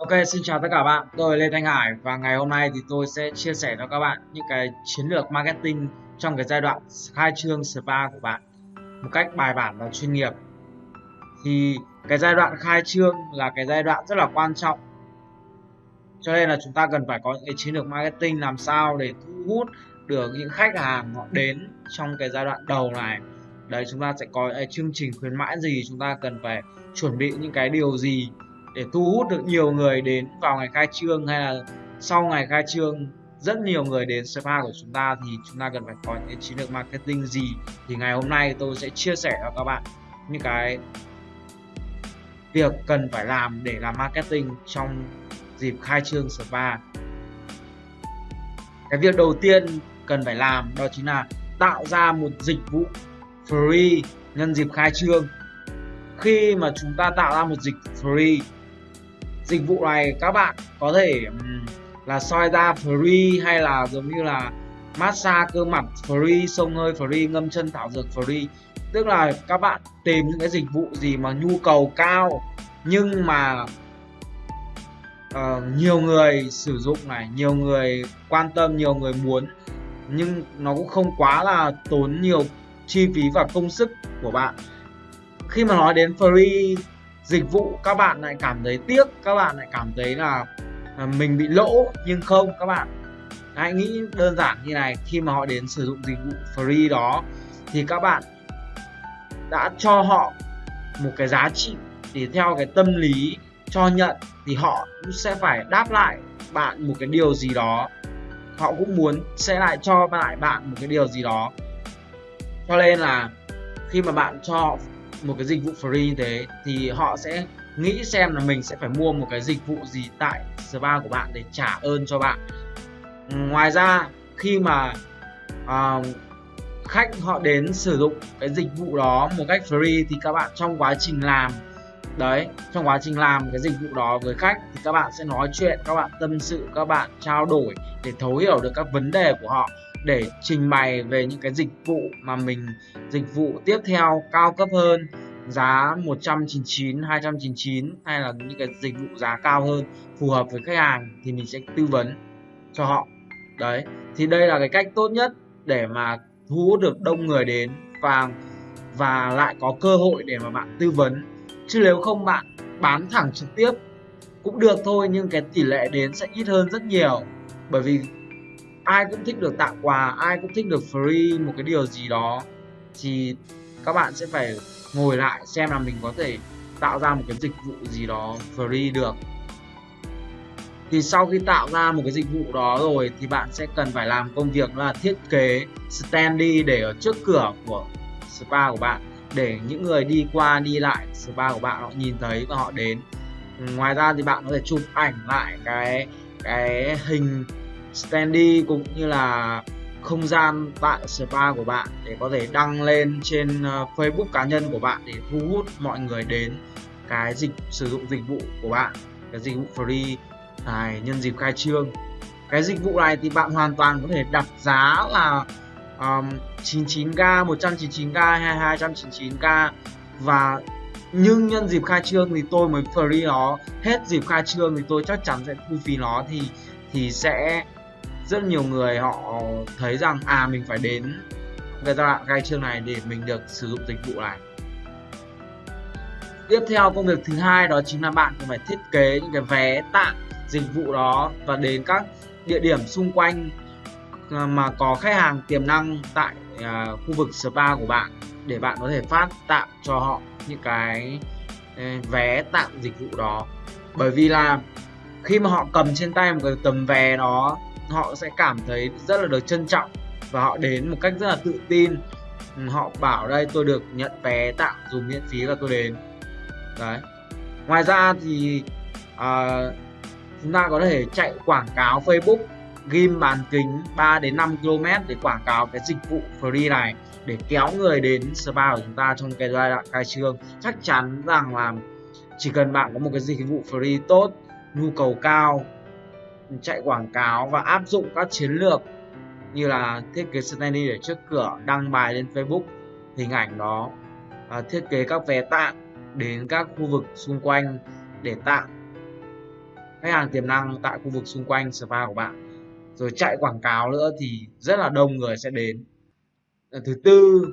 Ok, xin chào tất cả bạn, tôi Lê Thanh Hải và ngày hôm nay thì tôi sẽ chia sẻ cho các bạn những cái chiến lược marketing trong cái giai đoạn khai trương spa của bạn một cách bài bản và chuyên nghiệp. Thì cái giai đoạn khai trương là cái giai đoạn rất là quan trọng. Cho nên là chúng ta cần phải có những cái chiến lược marketing làm sao để thu hút được những khách hàng họ đến trong cái giai đoạn đầu này. Đấy chúng ta sẽ có cái chương trình khuyến mãi gì, chúng ta cần phải chuẩn bị những cái điều gì để thu hút được nhiều người đến vào ngày khai trương hay là sau ngày khai trương, rất nhiều người đến spa của chúng ta thì chúng ta cần phải có những chiến lược marketing gì. Thì ngày hôm nay tôi sẽ chia sẻ cho các bạn những cái việc cần phải làm để làm marketing trong dịp khai trương spa cái việc đầu tiên cần phải làm đó chính là tạo ra một dịch vụ free nhân dịp khai trương. Khi mà chúng ta tạo ra một dịch free dịch vụ này các bạn có thể là soi da free hay là giống như là massage cơ mặt free sông hơi free ngâm chân thảo dược free. Tức là các bạn tìm những cái dịch vụ gì mà nhu cầu cao nhưng mà uh, nhiều người sử dụng này nhiều người quan tâm nhiều người muốn nhưng nó cũng không quá là tốn nhiều chi phí và công sức của bạn. Khi mà nói đến free dịch vụ các bạn lại cảm thấy tiếc, các bạn lại cảm thấy là à, mình bị lỗ, nhưng không, các bạn. Hãy nghĩ đơn giản như này, khi mà họ đến sử dụng dịch vụ free đó, thì các bạn đã cho họ một cái giá trị để theo cái tâm lý cho nhận, thì họ cũng sẽ phải đáp lại bạn một cái điều gì đó. Họ cũng muốn sẽ lại cho lại bạn một cái điều gì đó. Cho nên là khi mà bạn cho một cái dịch vụ free như thế thì họ sẽ nghĩ xem là mình sẽ phải mua một cái dịch vụ gì tại spa của bạn để trả ơn cho bạn. Ngoài ra khi mà uh, khách họ đến sử dụng cái dịch vụ đó một cách free thì các bạn trong quá trình làm đấy trong quá trình làm cái dịch vụ đó với khách thì các bạn sẽ nói chuyện các bạn tâm sự các bạn trao đổi để thấu hiểu được các vấn đề của họ để trình bày về những cái dịch vụ mà mình dịch vụ tiếp theo cao cấp hơn giá 199, 299 hay là những cái dịch vụ giá cao hơn phù hợp với khách hàng thì mình sẽ tư vấn cho họ. Đấy, thì đây là cái cách tốt nhất để mà thu hút được đông người đến và và lại có cơ hội để mà bạn tư vấn. Chứ nếu không bạn bán thẳng trực tiếp cũng được thôi nhưng cái tỷ lệ đến sẽ ít hơn rất nhiều. Bởi vì ai cũng thích được tặng quà, ai cũng thích được free một cái điều gì đó. Thì các bạn sẽ phải ngồi lại xem là mình có thể tạo ra một cái dịch vụ gì đó free được. Thì sau khi tạo ra một cái dịch vụ đó rồi thì bạn sẽ cần phải làm công việc là thiết kế standy để ở trước cửa của spa của bạn, để những người đi qua đi lại spa của bạn họ nhìn thấy và họ đến. Ngoài ra thì bạn có thể chụp ảnh lại cái cái hình standy cũng như là không gian tại spa của bạn để có thể đăng lên trên ờ, Facebook cá nhân của bạn để thu hút mọi người đến cái dịch sử dụng dịch vụ của bạn cái dịch vụ free này nhân dịp khai trương. Cái dịch vụ này thì bạn hoàn toàn có thể đặt giá là um, 99k 199k hay 299k và nhưng nhân dịp khai trương thì tôi mới free nó hết dịp khai trương thì tôi chắc chắn sẽ thu phí nó thì thì sẽ rất nhiều người họ thấy rằng à mình phải đến cái giai đoạn khai trương này để mình được sử dụng dịch vụ này. Tiếp theo công việc thứ hai đó chính là bạn phải thiết kế những cái vé tặng dịch vụ đó và đến các địa điểm xung quanh à, mà có khách hàng tiềm năng tại uh, khu vực spa của bạn để bạn có thể phát tặng cho họ những cái à, vé tặng dịch vụ đó. Bởi vì là khi mà họ cầm trên tay một cái tấm vé đó họ sẽ cảm thấy rất là được trân trọng và họ đến một cách rất là tự tin. Ừ, họ bảo đây tôi được nhận vé tặng dùng miễn phí và tôi đến. Đấy. Ngoài ra thì à, chúng ta có thể chạy quảng cáo Facebook ghim bán kính 3 đến 5 km để quảng cáo cái dịch vụ free này để kéo người đến spa của chúng ta trong cái giai đoạn khai trương. Chắc chắn rằng là chỉ cần bạn có một cái dịch vụ free tốt nhu cầu cao chạy quảng cáo và áp dụng các chiến lược như là thiết kế standee để trước cửa đăng bài lên Facebook hình ảnh đó à, thiết kế các vé tặng đến các khu vực xung quanh để tặng khách hàng tiềm năng tại khu vực xung quanh spa của bạn. Rồi chạy quảng cáo nữa thì rất là đông người sẽ đến. Ờ, thứ tư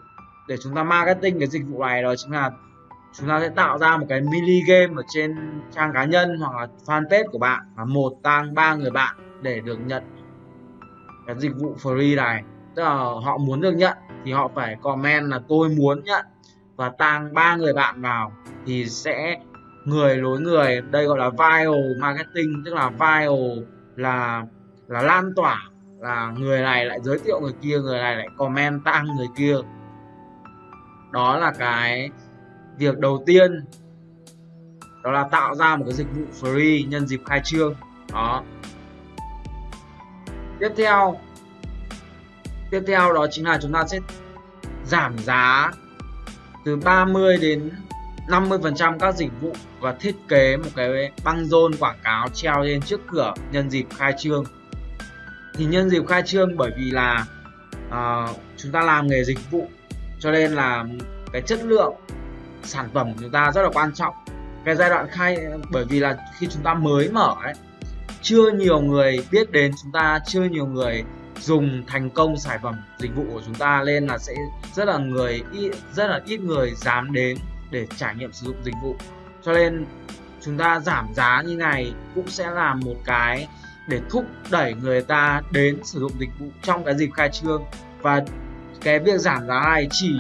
để chúng ta marketing cái dịch vụ này đó chính là chúng ta sẽ tạo ra một cái mini game ở trên trang cá nhân hoặc là fanpage của bạn và một tăng ba người bạn để được nhận cái dịch vụ free này. Tức là họ muốn được nhận thì họ phải comment là tôi muốn nhận. Và tăng ba người bạn vào thì sẽ người nối người. Đây gọi là viral marketing, tức là viral là là lan tỏa là người này lại giới thiệu người kia, người này lại comment tăng người kia. Đó là cái việc đầu tiên đó là tạo ra một cái dịch vụ free nhân dịp khai trương. Đó. Tiếp theo tiếp theo đó chính là chúng ta sẽ giảm giá từ 30 đến 50% các dịch vụ và thiết kế một cái băng rôn quảng cáo treo lên trước cửa nhân dịp khai trương. Thì nhân dịp khai trương bởi vì là uh, chúng ta làm nghề dịch vụ cho nên là cái chất lượng sản phẩm của chúng ta rất là quan trọng. Cái giai đoạn khai, bởi vì là khi chúng ta mới mở ấy, chưa nhiều người biết đến chúng ta, chưa nhiều người dùng thành công sản phẩm dịch vụ của chúng ta lên là sẽ rất là người ít, rất là ít người dám đến để trải nghiệm sử dụng dịch vụ. Cho nên chúng ta giảm giá như này cũng sẽ là một cái để thúc đẩy người ta đến sử dụng dịch vụ trong cái dịp khai trương. Và cái việc giảm giá này chỉ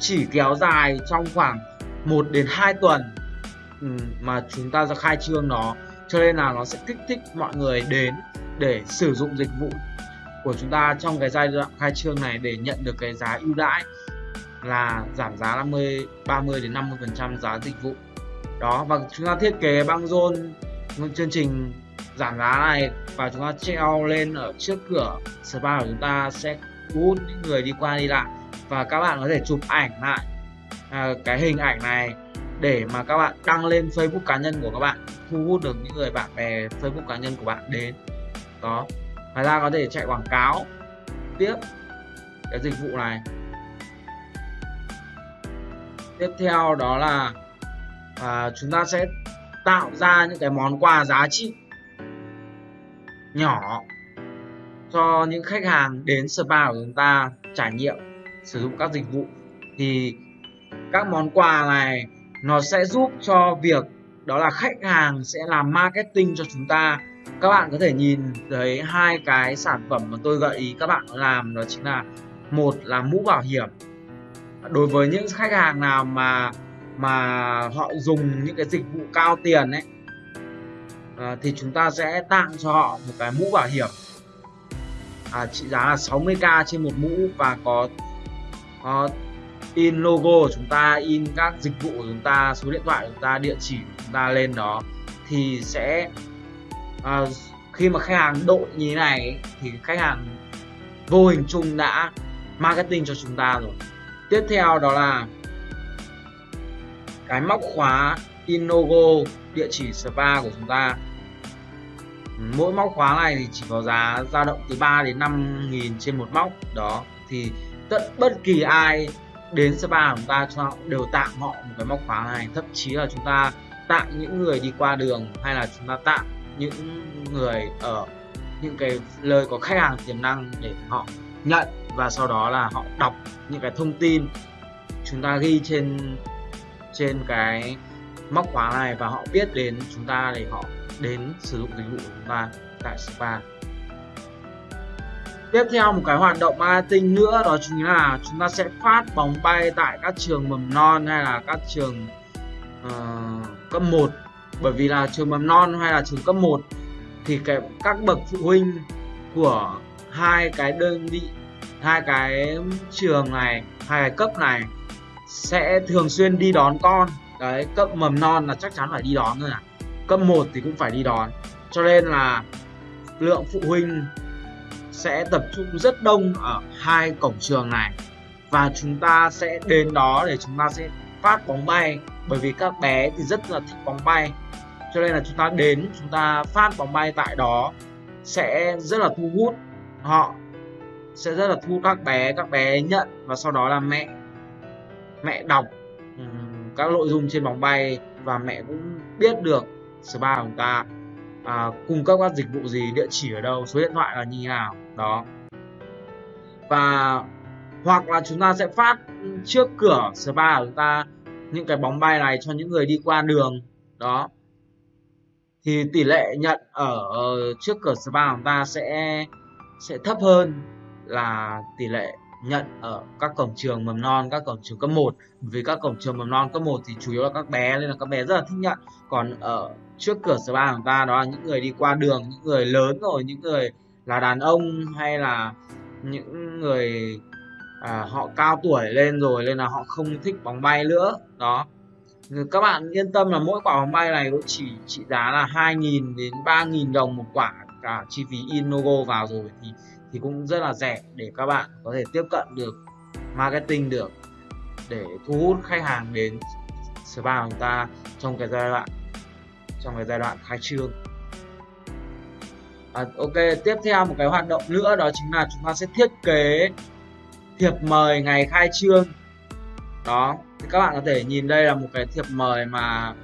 chỉ kéo dài trong khoảng 1 đến 2 tuần ừ, mà chúng ta ra khai trương nó. Cho nên là nó sẽ kích thích mọi người đến để sử dụng dịch vụ của chúng ta trong cái giai đoạn khai trương này để nhận được cái giá ưu đãi là giảm giá 50 30 đến 50 phần trăm giá dịch vụ. Đó, và chúng ta thiết kế băng rôn chương trình giảm giá này và chúng ta treo lên ở trước cửa spa của chúng ta sẽ thu hút những người đi qua đi lại. Và các bạn có thể chụp ảnh lại à, cái hình ảnh này để mà các bạn đăng lên Facebook cá nhân của các bạn thu hút được những người bạn bè Facebook cá nhân của bạn đến. Đó ngoài ra có thể chạy quảng cáo tiếp cái dịch vụ này. Tiếp theo đó là à, chúng ta sẽ tạo ra những cái món quà giá trị nhỏ cho những khách hàng đến spa của chúng ta trải nghiệm sử dụng các dịch vụ. Thì các món quà này nó sẽ giúp cho việc đó là khách hàng sẽ làm marketing cho chúng ta. Các bạn có thể nhìn thấy hai cái sản phẩm mà tôi gợi ý các bạn làm đó chính là một là mũ bảo hiểm. Đối với những khách hàng nào mà mà họ dùng những cái dịch vụ cao tiền ấy à, thì chúng ta sẽ tặng cho họ một cái mũ bảo hiểm. À, trị giá là 60k trên một mũ và có, có in logo của chúng ta in các dịch vụ của chúng ta số điện thoại của chúng ta địa chỉ của chúng ta lên đó thì sẽ à, khi mà khách hàng đội như thế này thì khách hàng vô hình chung đã marketing cho chúng ta rồi. Tiếp theo đó là cái móc khóa in logo địa chỉ spa của chúng ta. Mỗi móc khóa này thì chỉ có giá dao động từ 3 đến 5 nghìn trên một móc đó. Thì tất bất kỳ ai đến spa chúng ta cho đều tặng họ một cái móc khóa này. Thậm chí là chúng ta tặng những người đi qua đường hay là chúng ta tặng những người ở những cái lời có khách hàng tiềm năng để họ nhận và sau đó là họ đọc những cái thông tin chúng ta ghi trên trên cái móc khóa này và họ biết đến chúng ta để họ đến sử dụng dịch vụ của chúng ta tại spa tiếp theo một cái hoạt động marketing nữa đó chính là chúng ta sẽ phát bóng bay tại các trường mầm non hay là các trường uh, cấp 1 bởi vì là trường mầm non hay là trường cấp 1 thì cái các bậc phụ huynh của hai cái đơn vị hai cái trường này hai cái cấp này sẽ thường xuyên đi đón con. Đấy cấp mầm non là chắc chắn phải đi đón rồi à. Cấp 1 thì cũng phải đi đón. Cho nên là lượng phụ huynh sẽ tập trung rất đông ở hai cổng trường này. Và chúng ta sẽ đến đó để chúng ta sẽ phát bóng bay, bởi vì các bé thì rất là thích bóng bay. Cho nên là chúng ta đến, chúng ta phát bóng bay tại đó sẽ rất là thu hút họ, sẽ rất là thu các bé các bé nhận và sau đó là mẹ mẹ đọc các nội dung trên bóng bay và mẹ cũng biết được spa của chúng ta à, cung cấp các dịch vụ gì địa chỉ ở đâu số điện thoại là như nào? Đó. Và hoặc là chúng ta sẽ phát trước cửa spa của chúng ta những cái bóng bay này cho những người đi qua đường. Đó. Thì tỷ lệ nhận ở trước cửa spa của chúng ta sẽ sẽ thấp hơn là tỷ lệ nhận ở các cổng trường mầm non các cổng trường cấp 1 vì các cổng trường mầm non cấp 1 thì chủ yếu là các bé nên là các bé rất là thích nhận. Còn ở trước cửa spa của ta đó là những người đi qua đường những người lớn rồi những người là đàn ông hay là những người à, họ cao tuổi lên rồi nên là họ không thích bóng bay nữa. Đó. Các bạn yên tâm là mỗi quả bóng bay này cũng chỉ trị giá là 2.000 đến 3.000 đồng một quả cả chi phí in logo vào rồi thì thì cũng rất là rẻ để các bạn có thể tiếp cận được marketing được để thu hút khách hàng đến spa của chúng ta trong cái giai đoạn trong cái giai đoạn khai trương. À, ok tiếp theo một cái hoạt động nữa đó chính là chúng ta sẽ thiết kế thiệp mời ngày khai trương. Đó thì các bạn có thể nhìn đây là một cái thiệp mời mà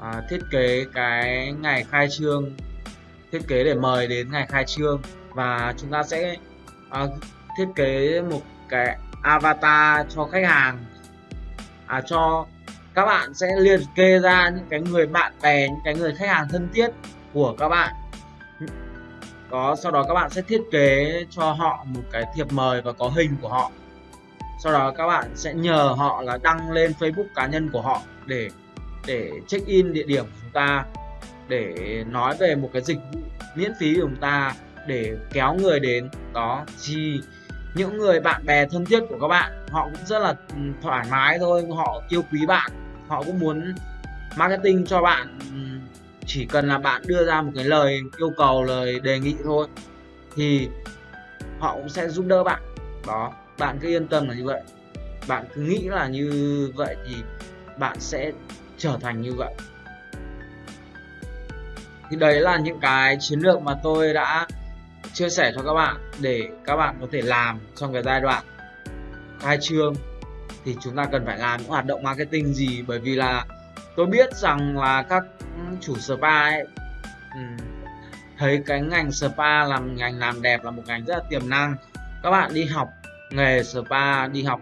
à, thiết kế cái ngày khai trương thiết kế để mời đến ngày khai trương. Và chúng ta sẽ à, thiết kế một cái avatar cho khách hàng à, cho các bạn sẽ liệt kê ra những cái người bạn bè, những cái người khách hàng thân thiết của các bạn. Có, sau đó các bạn sẽ thiết kế cho họ một cái thiệp mời và có hình của họ. Sau đó các bạn sẽ nhờ họ là đăng lên Facebook cá nhân của họ để để check in địa điểm của chúng ta, để nói về một cái dịch vụ miễn phí của chúng ta, để kéo người đến. Đó thì những người bạn bè thân thiết của các bạn, họ cũng rất là ừ, thoải mái thôi, họ yêu quý bạn. Họ cũng muốn marketing cho bạn ừ, chỉ cần là bạn đưa ra một cái lời yêu cầu, lời đề nghị thôi, thì họ cũng sẽ giúp đỡ bạn. Đó, bạn cứ yên tâm là như vậy. Bạn cứ nghĩ là như vậy thì bạn sẽ trở thành như vậy. Thì đấy là những cái chiến lược mà tôi đã chia sẻ cho các bạn để các bạn có thể làm trong cái giai đoạn khai trương. Thì chúng ta cần phải làm những hoạt động marketing gì? Bởi vì là tôi biết rằng là các chủ spa ấy ừ, thấy cái ngành spa làm ngành làm đẹp là một ngành rất là tiềm năng. Các bạn đi học nghề spa, đi học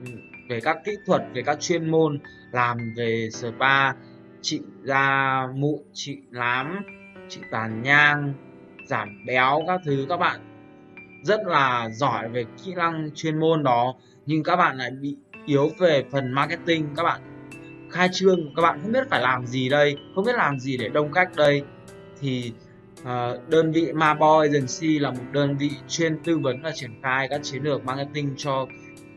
ừ, về các kỹ thuật, về các chuyên môn làm về spa trị da, mụn trị nám trị tàn nhang giảm béo các thứ các bạn. Rất là giỏi về kỹ năng chuyên môn đó nhưng các bạn lại bị yếu về phần marketing các bạn. Khai trương các bạn không biết phải làm gì đây không biết làm gì để đông khách đây. Thì uh, đơn vị Maboy Agency là một đơn vị chuyên tư vấn và triển khai các chiến lược marketing cho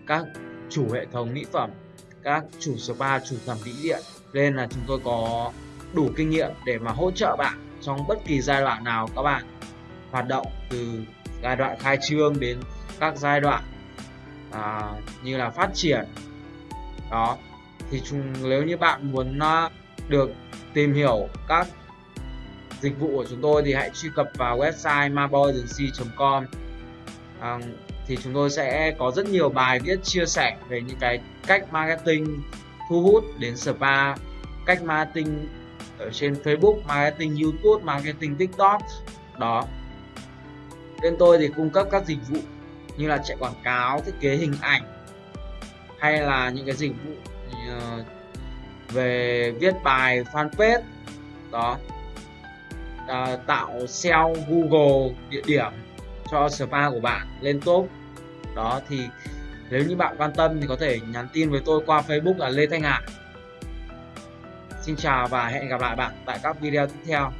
các chủ hệ thống mỹ phẩm các chủ spa chủ thẩm mỹ điện nên là chúng tôi có đủ kinh nghiệm để mà hỗ trợ bạn trong bất kỳ giai đoạn nào các bạn hoạt động từ giai đoạn khai trương đến các giai đoạn à, như là phát triển. Đó thì chúng nếu như bạn muốn à, được tìm hiểu các dịch vụ của chúng tôi thì hãy truy cập vào website maboyagency.com à, thì chúng tôi sẽ có rất nhiều bài viết chia sẻ về những cái cách marketing thu hút đến spa cách marketing ở trên Facebook marketing YouTube marketing TikTok. Đó bên tôi thì cung cấp các dịch vụ như là chạy quảng cáo thiết kế hình ảnh hay là những cái dịch vụ ờ, về viết bài fanpage. Đó. À, tạo SEO Google địa điểm cho spa của bạn lên top. Đó thì nếu như bạn quan tâm thì có thể nhắn tin với tôi qua Facebook là Lê Thanh Hải. Xin chào và hẹn gặp lại bạn tại các video tiếp theo.